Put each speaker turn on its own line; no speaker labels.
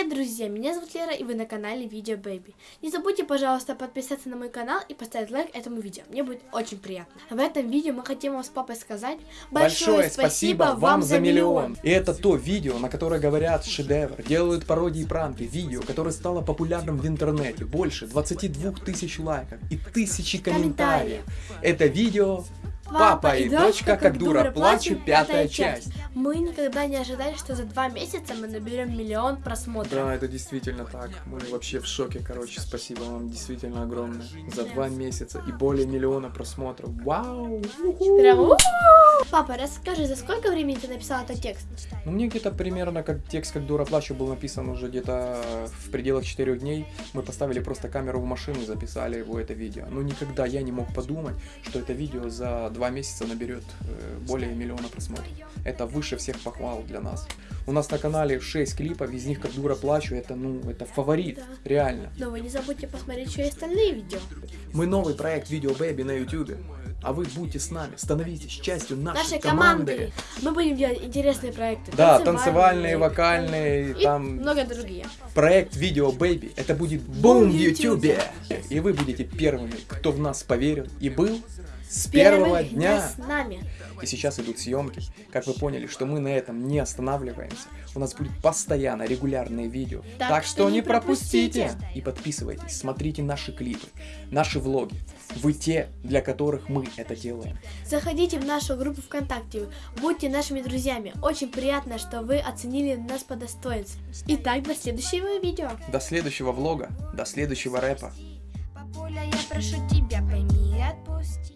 Привет, друзья! Меня зовут Лера, и вы на канале Видео Baby. Не забудьте, пожалуйста, подписаться на мой канал и поставить лайк этому видео. Мне будет очень приятно. В этом видео мы хотим вам с папой сказать
большое, спасибо вам за миллион. И это то видео, на которое говорят шедевр, делают пародии и пранки, видео, которое стало популярным в интернете, больше 22 тысяч лайков и тысячи комментариев. Это видео Папа и дочка, как дура, плачу, пятая часть.
Мы никогда не ожидали, что за два месяца мы наберем миллион просмотров.
Да, это действительно так. Мы вообще в шоке, короче. Спасибо вам действительно огромное. За два месяца и более миллиона просмотров. Вау!
Прям Папа, расскажи, за сколько времени ты написал этот текст?
Ну, мне где-то примерно как текст «Как дура плачу» был написан уже где-то в пределах четырех дней. Мы поставили просто камеру в машину и записали его, это видео. Но никогда я не мог подумать, что это видео за два месяца наберет э, более миллиона просмотров. Это выше всех похвал для нас. У нас на канале 6 клипов, из них «Как дура плачу», это, ну, это фаворит, да. реально.
Но вы не забудьте посмотреть еще и остальные видео.
Мы новый проект Видео Baby на YouTube. А вы будьте с нами, становитесь частью нашей,
нашей
команды.
команды. Мы будем делать интересные проекты.
Да, танцевальные, вокальные,
и там много другие.
Проект Видео Baby, это будет бум в YouTube. И вы будете первыми, кто в нас поверил и был с первого дня.
с нами.
И сейчас идут съемки. Как вы поняли, что мы на этом не останавливаемся. У нас будет постоянно регулярные видео.
Так, так что, что не пропустите. пропустите.
И подписывайтесь, смотрите наши клипы, наши влоги. Вы те, для которых мы это делаем.
Заходите в нашу группу ВКонтакте, будьте нашими друзьями. Очень приятно, что вы оценили нас по достоинству. Итак, до следующего видео.
До следующего влога, до следующего рэпа.
Папуля, я прошу тебя.